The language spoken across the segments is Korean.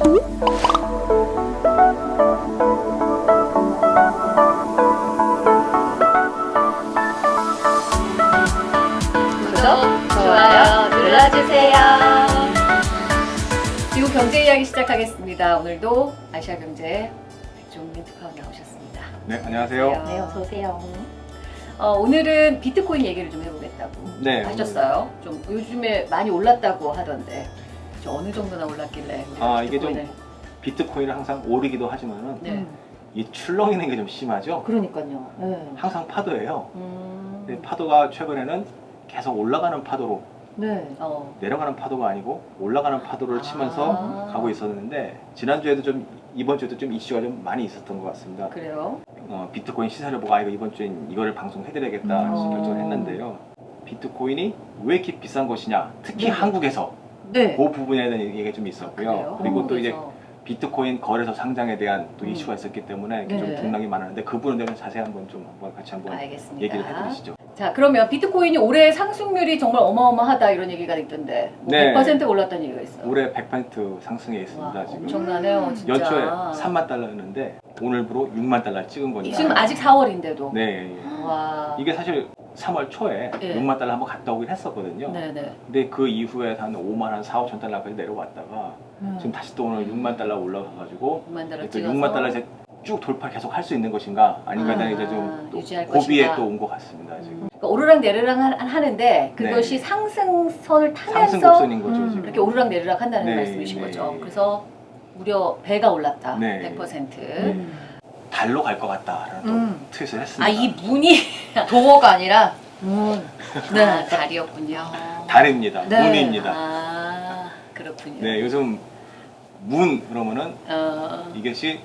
구독, 좋아요 눌러주세요. 미국 경제 이야기 시작하겠습니다. 오늘도 아시아 경제 백종민 특파원 나오셨습니다. 네, 안녕하세요. 네, 어서 오세요. 어, 오늘은 비트코인 얘기를 좀 해보겠다고 네, 하셨어요. 좀 요즘에 많이 올랐다고 하던데 저 어느 정도나 올랐길래 아, 이게 좀- 비트코인을- 비트코인은 항상 오르기도 하지만은 네. 이 출렁이는 게 좀 심하죠. 그러니까요. 네. 항상 파도예요. 음, 근데 파도가 최근에는 계속 올라가는 파도로 네. 어, 내려가는 파도가 아니고 올라가는 파도를 치면서 아. 가고 있었는데 지난주에도 좀 이번 주에도 좀 이슈가 좀 많이 있었던 것 같습니다. 그래요? 어, 비트코인 시세를 보고 아 이거 이번 주엔 이거를 방송해드려야겠다 음. 결정을 했는데요. 비트코인이 왜 이렇게 비싼 것이냐, 특히 네. 한국에서 네. 그 부분에 대한 얘기가 좀 있었고요. 그래요? 그리고 또 이제. 비트코인 거래소 상장에 대한 또 음. 이슈가 있었기 때문에 네. 좀 등락이 많았는데 그 부분에 대해서 자세히 한번 좀 한번 같이 한번 알겠습니다. 얘기를 해드리시죠. 자 그러면 비트코인이 올해 상승률이 정말 어마어마하다 이런 얘기가 있던데 뭐 네. 100% 올랐다는 얘기가 있어요. 올해 100% 상승해 있습니다 와, 지금. 엄청나네요 진짜. 연초에 3만 달러였는데 오늘부로 6만 달러 찍은 거니까. 지금 아직 4월인데도. 네. 예. 와. 이게 사실 3월 초에 네. 6만 달러 한번 갔다 오긴 했었거든요. 네네. 근데 그 이후에 한 5만 한 4, 5천 달러까지 내려왔다가 네. 지금 다시 또 오늘 6만 달러 올라가가지고 6만 달러 또 찍어서 6만 달러 이제 쭉 돌파 계속 할 수 있는 것인가 아닌가 에 아, 이제 유지할 고비에. 또 온 것 같습니다 지금. 그러니까 오르락 내리락 하- 하는데 그것이 네. 상승선을 타면서 상승곡선인 거죠 음. 이렇게 오르락 내리락 한다는 네, 말씀이신 네. 거죠. 그래서 무려 배가 올랐다. 네. 100%. 음. 달로 갈 것 같다라는 또 음. 트윗을 했습니다. 아 이 moon이 door가 아니라 moon. 네 달이었군요. 달입니다. 네. Moon입니다. 아 그렇군요. 네, 요즘 moon 그러면은 어, 이것이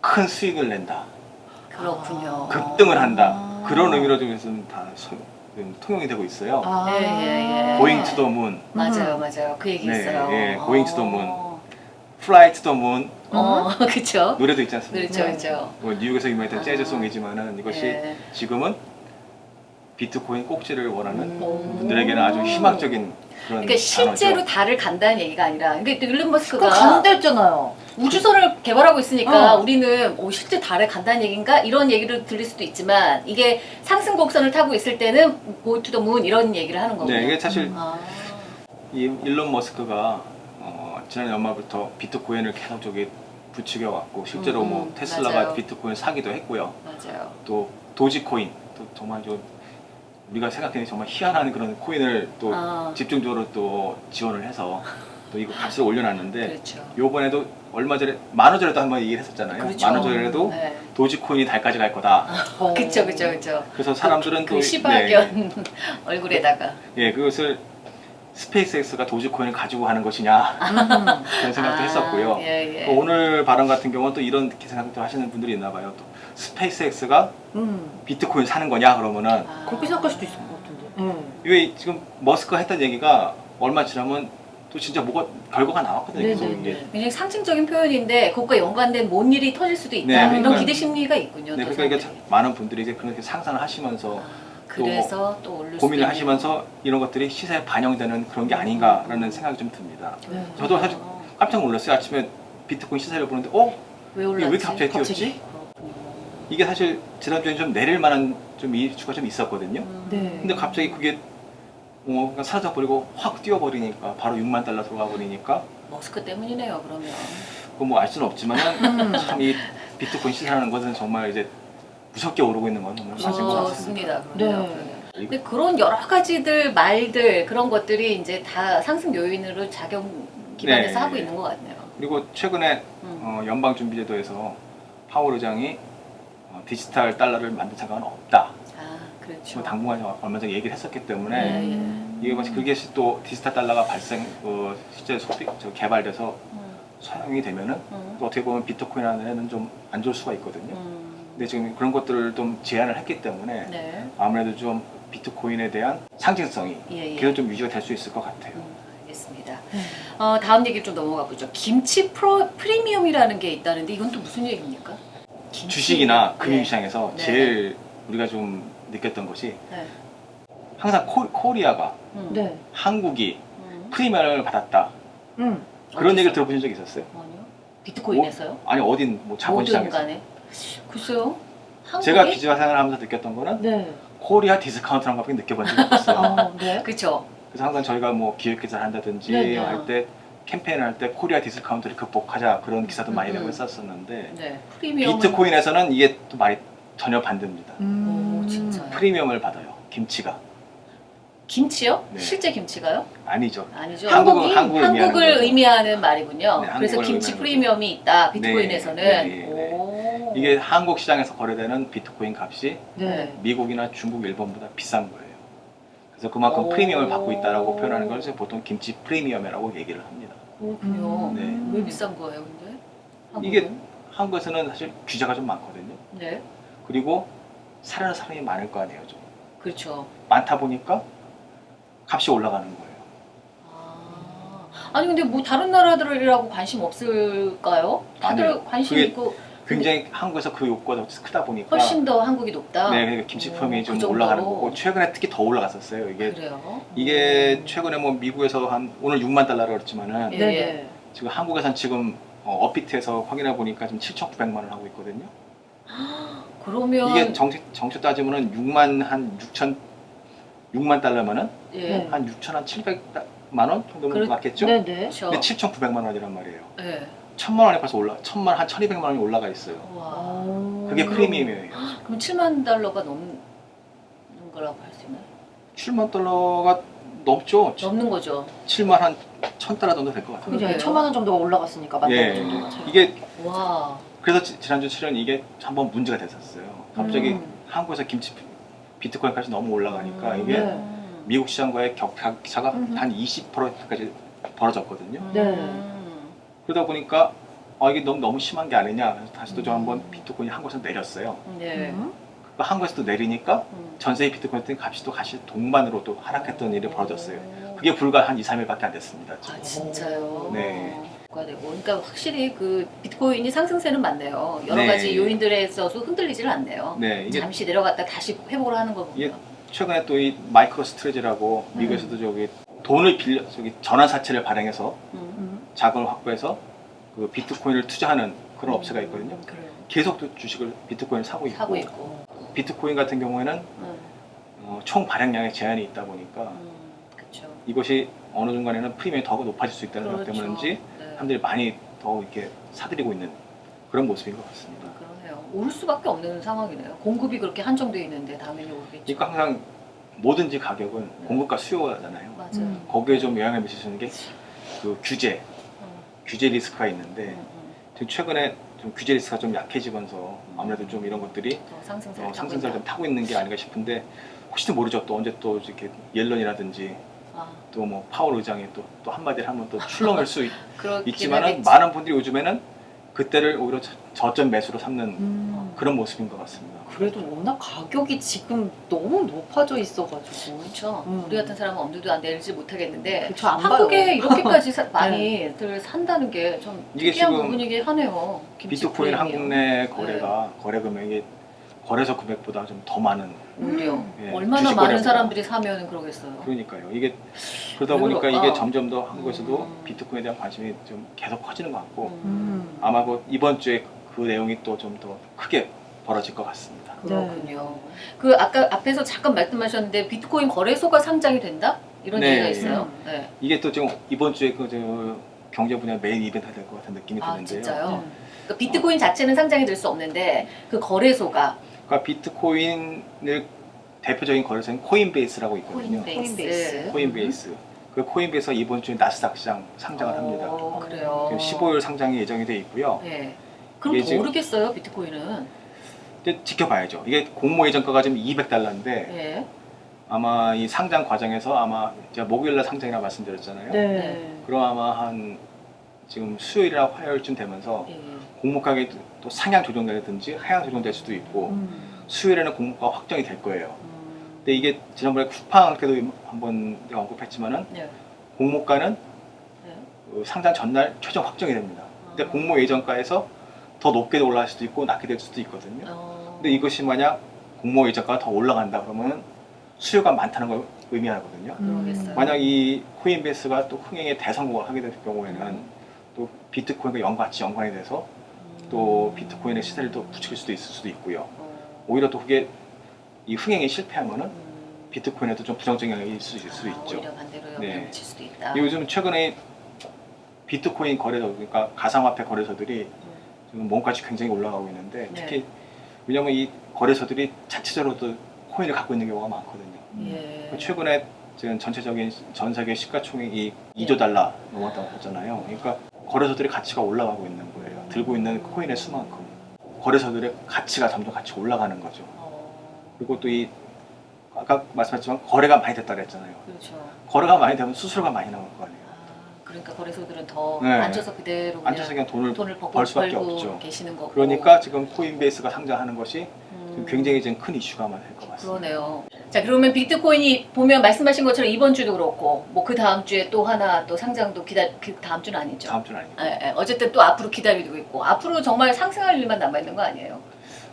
큰 수익을 낸다, 그렇군요. 급등을 한다 아. 그런 의미로 좀 다 통용이 되고 있어요. 아. 예, 예, 예. going to the moon, 맞아요, 맞아요. 그 얘기 네, 있어요. 예, going to the moon. 어, 문 어, 그렇죠. 노래도 있지 않습니까? 그렇죠, 네. 그렇죠. 뭐 뉴욕에서 유명했던 아. 재즈송이지만은 이것이 예. 지금은 비트코인 꼭지를 원하는 음. 분들에게는 아주 희망적인 그러니까 실제로 단어죠. 달을 간다는 얘기가 아니라, 그러니까 일론 머스크가 간댔잖아요. 우주선을 개발하고 있으니까 어. 우리는 오, 실제 달에 간다는 얘기인가 이런 얘기를 들릴 수도 있지만 이게 상승 곡선을 타고 있을 때는 고투더문 이런 얘기를 하는 거군요. 네, 이게 사실 아, 이 일론 머스크가 어, 지난 연말부터 비트코인을 계속 저기 부추겨 왔고 실제로 음, 뭐 음, 테슬라가 맞아요. 비트코인 사기도 했고요. 맞아요. 또 도지코인 또 정말 좀 우리가 생각하는 정말 희한한 그런 코인을 또 아. 집중적으로 또 지원을 해서 또 이거 값을 올려놨는데 그렇죠. 요번에도 얼마 전에 만원 전에도 한번 얘기를 했었잖아요. 그렇죠. 만원 전에도 네. 도지코인이 달까지 갈 거다. 어. 그쵸, 그쵸, 그쵸. 그래서 사람들은 그또 시바견 얼굴에다가. 예, 예, 그것을 스페이스X가 도지코인을 가지고 하는 것이냐 음. 그런 생각도 아, 했었고요. 예, 예. 또 오늘 발언 같은 경우는 또 이런 생각도 하시는 분들이 있나 봐요. 또 스페이스X가 음. 비트코인 사는 거냐 그러면은 아. 그렇게 생각할 수도 있을 것 같은데. 음. 왜 지금 머스크가 했던 얘기가 얼마 지나면 또 진짜 뭐가 결과가 나왔거든요. 계속. 이게. 굉장히 상징적인 표현인데 그것과 연관된 뭔 일이 터질 수도 있다 네, 이런 그러니까- 기대 심리가 있군요. 네, 또 그러니까 이게. 많은 분들이 이제 그렇게 상상을 하시면서 아, 그래서 또 올릴 수도 고민을 하시면서 이런 것들이 시세에 반영되는 그런 게 아닌가라는 생각이 좀 듭니다. 네. 저도 사실 깜짝 놀랐어요. 아침에 비트코인 시세를 보는데 어? 왜 올랐지? 왜 이렇게 갑자기 뛰었지? 그렇군요. 이게 사실 지난주에 좀 내릴 만한 좀 이슈가 좀 있었거든요. 음. 네. 근데 갑자기 그게 어, 그냥 사라져 버리고 확 뛰어버리니까 바로 6만 달러 들어가 버리니까 머스크 때문이네요. 그러면 그거 뭐알 수는 없지만 음. 참이 비트코인 시세라는 것은 정말 이제 무섭게 오르고 있는 건 정말 맞은 것 같습니다. 그렇습니다. 네. 근데 그런 여러 가지들 말들 그런 것들이 이제 다 상승 요인으로 작용 기반해서 네. 하고 있는 것 같네요. 그리고 최근에 음. 어, 연방준비제도에서 파월 의장이 어, 디지털 달러를 만든 생각은 없다. 아 그렇죠. 뭐 당분간 얼마 전에 얘기를 했었기 때문에 네. 음. 이게 마치 그게 또 디지털 달러가 발생 어, 실제 소비 저 개발돼서 음, 사용이 되면은 음, 또 어떻게 보면 비트코인 안에는 좀 안 좋을 수가 있거든요. 음. 근데 지금 그런 것들을 좀 제한을 했기 때문에 네. 아무래도 좀 비트코인에 대한 상징성이 예, 예. 계속 좀 유지가 될 수 있을 것 같아요. 음, 알겠습니다. 네. 어, 다음 얘기를 좀 넘어가 보죠. 김치 프로, 프리미엄이라는 게 있다는데 이건 또 무슨 얘기입니까? 주식이나 네. 금융시장에서 네. 제일 우리가 좀 느꼈던 것이 네. 항상 코, 코리아가 음. 네. 한국이 음. 프리미엄을 받았다. 음. 그런 어디서? 얘기를 들어보신 적 있었어요? 아니요. 비트코인에서요? 아니 어딘 뭐 자본시장에서 간에. 글쎄요. 한국에? 제가 기자 생활하면서 느꼈던 거는 네. 코리아 디스카운트라는 것밖에 느껴본 적이 없어요. 아, 네. 그쵸. 그래서 항상 저희가 뭐 기획 기사를 한다든지 네 네. 할때 캠페인을 할 때 코리아 디스카운트를 극복하자 그런 기사도 많이 음, 내고 음. 했었었는데 네. 프리미엄. 비트코인에서는 이게 또 말이 전혀 반대입니다. 음. 오, 진짜요? 프리미엄을 받아요. 김치가 김치요? 네. 실제 김치가요? 아니죠. 아니죠. 한국은 한국이? 한국을 의미하는 한국을 거죠. 의미하는 말이군요. 네, 그래서 한국을 김치 의미하는 프리미엄이 있다. 비트코인에서는. 네, 네, 네. 오. 이게 한국 시장에서 거래되는 비트코인 값이 네. 미국이나 중국, 일본보다 비싼 거예요. 그래서 그만큼 오. 프리미엄을 받고 있다라고 표현하는 걸 이제 보통 김치 프리미엄이라고 얘기를 합니다. 그렇군요. 음. 네. 왜 비싼 거예요, 근데? 한국은? 이게 한국에서는 사실 규제가 좀 많거든요. 네. 그리고 사려는 사람이 많을 거 아니에요. 좀. 그렇죠. 많다 보니까 값이 올라가는 거예요. 아. 아니 근데 뭐 다른 나라들이라고 관심 없을까요? 다들 아니요. 관심 그게 있고 굉장히 한국에서 그 욕구가 더 크다 보니까 훨씬 더 한국이 높다. 네, 그러니까 김치 그좀 정도로. 올라가는 거고 최근에 특히 더 올라갔었어요. 이게 그래요. 이게 음. 최근에 뭐 미국에서 한 오늘 6만 달러라 그랬지만은 예. 네네. 지금 한국에선 지금 어, 업비트에서 확인해 보니까 지금 7,900만 원 하고 있거든요. 그러면 이게 정책 정책 따지면은 6만 한 6천 6만 달러면은 예. 네. 한 6천 한 700만 원 정도면 그렇- 맞겠죠? 네네. 그렇죠. 근데 7,900만 원이란 말이에요. 예. 천만 원에 벌써 올라 천만 한 1,200만 원이 올라가 있어요. 와. 그게 음. 프리미엄이에요. 그럼 7만 달러가 넘는 거라고 할 수 있나요? 7만 달러가 넘죠. 넘는 거죠. 7만 한 1,000달러 정도 될 것 같아요. 그죠. 천만 원 정도가 올라갔으니까 만원 예. 정도가 차이. 이게 와. 그래서 지- 지난주 출연 이게 한번 문제가 됐었어요. 갑자기 음. 한국에서 김치 비트코인 값이 너무 올라가니까 음. 이게 네. 미국 시장과의 격차가 음흠. 한 20%까지 벌어졌거든요. 네. 음. 그러다 보니까 아 이게 너무 너무 심한 게 아니냐. 그래서 다시 또좀 음. 한번 비트코인이 한국에서 내렸어요. 네. 음. 그 한국에서 또 내리니까 음. 전세의 비트코인 값이 또 다시 동반으로 또 하락했던 일이 벌어졌어요. 오. 그게 불과 한 2, 3일밖에 안 됐습니다. 지금. 아 진짜요? 네. 그러니까 확실히 그 비트코인이 상승세는 맞네요. 여러 네. 가지 요인들에 있어서 흔들리지를 않네요. 네, 이게 잠시 내려갔다 다시 회복을 하는 거 보면. 최근에 또 이 마이크로 스트레지라고 음. 미국에서도 저기 돈을 빌려 저기 전환 사채를 발행해서 음. 음. 자금을 확보해서 그 비트코인을 투자하는 그런 업체가 있거든요. 음, 그래요. 계속 또 주식을 비트코인을 사고 있고, 사고 있고. 비트코인 같은 경우에는 음. 어, 총 발행량에 제한이 있다 보니까 음. 이것이 어느 순간에는 프리미엄이 더 높아질 수 있다는 것 그렇죠. 때문인지 네. 사람들이 많이 더 이렇게 사들이고 있는 그런 모습인 것 같습니다. 그러네요. 오를 수밖에 없는 상황이네요. 공급이 그렇게 한정돼 있는데 당연히 오르겠죠. 그러니까 항상 뭐든지 가격은 네. 공급과 수요잖아요. 맞아요. 음. 거기에 좀 영향을 미치는 게 그 규제, 음. 규제 리스크가 있는데 음, 음. 지금 최근에 좀 규제 리스크가 좀 약해지면서 아무래도 좀 이런 것들이 더 상승세를 어, 상승세를 좀. 타고 있는 게 아닌가 싶은데 혹시 모르죠 또 언제 또 이렇게 옐런이라든지 아, 또뭐 파월 의장이 또, 또 한마디를 하면 또 출렁일 수 있, 있지만은. 많은 분들이 요즘에는 그때를 오히려 저- 저점 매수로 삼는 음. 그런 모습인 것 같습니다. 그래도 워낙 가격이 지금 너무 높아져 있어가지고. 그렇죠. 음. 우리 같은 사람은 엄두도 안 내지 못하겠는데 그쵸, 안 한국에 봐요. 이렇게까지 사- 많이들 산다는 게좀 이게 특이한 지금 부분이긴 하네요. 비트코인. 한국 내 거래가 거래 금액이 거래소 금액보다 좀 더 많은 오히려 예, 얼마나 많은. 사람들이 사면 그러겠어요. 그러니까요. 이게 그러다 왜 보니까 그럴까? 이게 점점 더 한국에서도 음. 비트코인에 대한 관심이 좀 계속 커지는 것 같고 음. 아마 뭐 이번 주에 그 내용이 또 좀 더 크게 벌어질 것 같습니다. 그렇군요. 그 아까 앞에서 잠깐 말씀하셨는데 비트코인 거래소가 상장이 된다 이런 네, 얘기가 예. 있어요. 네. 이게 또 지금 이번 주에 그저 경제 분야 메인 이벤트가 될 것 같은 느낌이 아 드는데요. 진짜요? 음. 그러니까 비트코인 자체는 상장이 될 수 없는데 그 거래소가 그러니까 비트코인을 대표적인 거래소인 코인베이스라고 있거든요. 코인베이스. 코인베이스. 코인베이스. 그 코인베이스가 이번 주에 나스닥 시장 상장을 합니다. 어, 그래요. 지금 15일 상장이 예정이 돼 있고요. 네. 그럼 오르겠어요 비트코인은. 근데 지켜봐야죠. 이게 공모 예정가가 지금 200달러인데 네. 아마 이 상장 과정에서 아마 제가 목요일날 상장이라고 말씀드렸잖아요. 네. 그럼 아마 한 지금 수요일이나 화요일쯤 되면서 예. 공모가격이 또 상향 조정되든지 하향 조정될 수도 있고 음. 수요일에는 공모가 확정이 될 거예요. 음. 근데 이게 지난번에 쿠팡 때도 한번 내가 언급했지만은 네. 공모가는 네. 그 상장 전날 최종 확정이 됩니다. 근데 아. 공모 예정가에서 더 높게 올라갈 수도 있고 낮게 될 수도 있거든요. 어. 근데 이것이 만약 공모 예정가가 더 올라간다 그러면 수요가 많다는 걸 의미하거든요. 그러겠어요. 만약 이 코인베이스가 또 흥행에 대성공을 하게 될 경우에는 또 비트코인과 연 같이 연관이 돼서 또 비트코인의 시세를 또 부추길 수도 있을 수도 있고요. 어, 오히려 또 그게 이 흥행이 실패하면은 음. 비트코인에도 좀 부정적인 영향이 있을 수, 있을 수 아, 있죠. 오히려 반대로 영향을 네. 미칠 수도 있다. 요즘 최근에 비트코인 거래소 그러니까 가상화폐 거래소들이 지금 몸값이 굉장히 올라가고 있는데 네. 특히 왜냐면 이 거래소들이 자체적으로도 코인을 갖고 있는 경우가 많거든요. 예. 그 최근에 지금 전체적인 전 세계 시가총액이 2조 달러 넘었다고 했잖아요. 그러니까 거래소들의 가치가 올라가고 있는 거예요. 들고 있는 코인의 수만큼 거래소들의 가치가 점점 같이 올라가는 거죠. 어, 그리고 또 이 아까 말씀하셨지만 거래가 많이 됐다 그랬잖아요. 그렇죠. 거래가 많이 되면 수수료가 많이 나올 거 아니에요. 아, 그러니까 거래소들은 더 네. 앉아서 그대로 그냥 앉아서 그냥 돈을 돈을 벌고, 벌 수밖에 없죠. 계시는 거고. 그러니까 지금 코인베이스가 상장하는 것이 음, 굉장히 지금 큰 이슈가 될것 같습니다. 그러네요. 자 그러면 비트코인이 보면 말씀하신 것처럼 이번 주도 그렇고 뭐 그 다음 주에 또 하나 또 상장도 기다 그 다음 주는 아니죠. 다음 주는 아니고 예, 예. 어쨌든 또 앞으로 기다리고 있고 앞으로 정말 상승할 일만 남아 있는 거 아니에요?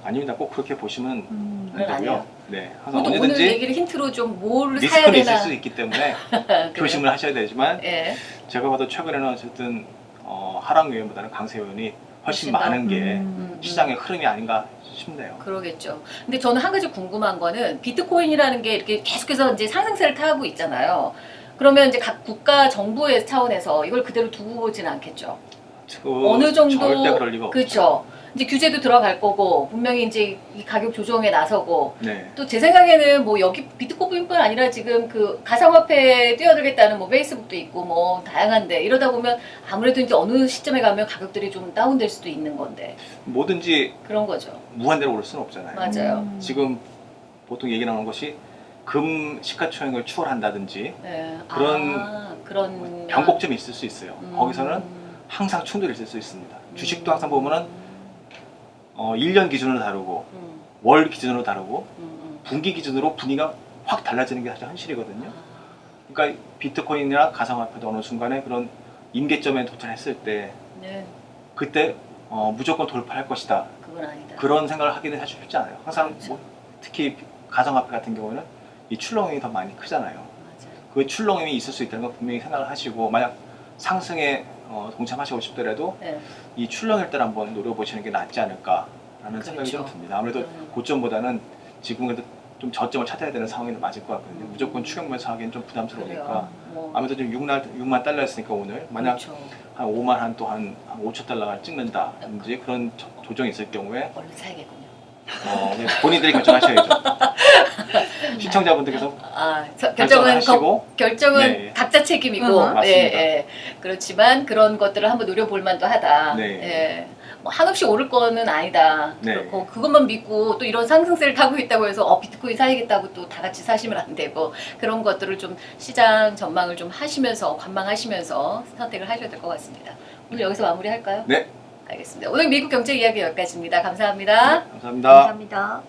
아닙니다. 꼭 그렇게 보시면 음, 안 되고요. 네, 항상 오늘 언제든지 얘기를 힌트로 좀 뭘 사야 되나 있을 수 있기 때문에? 조심을 하셔야 되지만 예. 제가 봐도 최근에는 어쨌든 어, 하락 요인보다는 강세 요인이 훨씬? 많은 게 음, 음. 시장의 흐름이 아닌가 싶네요. 그러겠죠. 근데 저는 한 가지 궁금한 거는 비트코인이라는 게 이렇게 계속해서 이제 상승세를 타고 있잖아요. 그러면 이제 각 국가 정부의 차원에서 이걸 그대로 두고 보지는 않겠죠. 그 어느 정도 절대 그럴 리가 없죠. 그렇죠. 이제 규제도 들어갈 거고 분명히 이제 이 가격 조정에 나서고 네. 또 제 생각에는 뭐 여기 비트코인뿐 아니라 지금 그 가상화폐에 뛰어들겠다는 뭐 페이스북도 있고 뭐 다양한데 이러다 보면 아무래도 이제 어느 시점에 가면 가격들이 좀 다운될 수도 있는 건데 뭐든지 그런 거죠. 무한대로 오를 수는 없잖아요. 맞아요. 음. 지금 보통 얘기 나오는 것이 금 시가총액을 추월한다든지 네. 그런 아, 그런 변곡점이 있을 수 있어요. 음. 거기서는 항상 충돌이 있을 수 있습니다. 주식도 항상 보면은 어, 1년 기준으로 다르고 음, 월 기준으로 다르고 음, 음. 분기 기준으로 분위기가 확 달라지는 게 사실 현실이거든요. 아, 그러니까 비트코인이나 가상화폐도 어느 순간에 그런 임계점에 도달했을 때 네, 그때 어, 무조건 돌파할 것이다. 그런 생각을 하기는 사실 쉽지 않아요. 항상 그렇죠. 뭐 특히 가상화폐 같은 경우는 이 출렁임이 더 많이 크잖아요. 맞아요. 그 출렁임이 있을 수 있다는 걸 분명히 생각을 하시고 만약 상승에 어, 동참하시고 싶더라도 네. 이 출렁일 때를 한번 노려보시는 게 낫지 않을까라는 생각이 좀 그렇죠. 듭니다. 아무래도 음. 고점보다는 지금 그래도 좀 저점을 찾아야 되는 상황이 맞을 것 같거든요. 음. 무조건 추격면서 하기엔 좀 부담스러우니까. 뭐, 아무래도 지금 6만, 6만 달러였으니까 오늘 만약 그렇죠. 한 5만 한 또한 5천 달러가 찍는다든지 그런 조- 조정이 있을 경우에 얼른 사야겠군요. 어, 네, 본인들이 결정하셔야죠. 시청자분들께서 아, 저- 결정은 거, 결정은 네. 각자 책임이고, 음. 예, 예. 그렇지만 그런 것들을 한번 노려볼 만도 하다. 네. 예. 뭐 한없이 오를 거는 아니다. 네. 그렇고 그것만 믿고 또 이런 상승세를 타고 있다고 해서 어 비트코인 사야겠다고 또 다 같이 사시면 안 되고 그런 것들을 좀 시장 전망을 좀 하시면서 관망하시면서 선택을 하셔야 될 것 같습니다. 오늘 여기서 마무리할까요? 네, 알겠습니다. 오늘 미국 경제 이야기 여기까지입니다. 감사합니다. 감사합니다. 감사합니다.